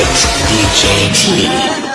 It's DJ T.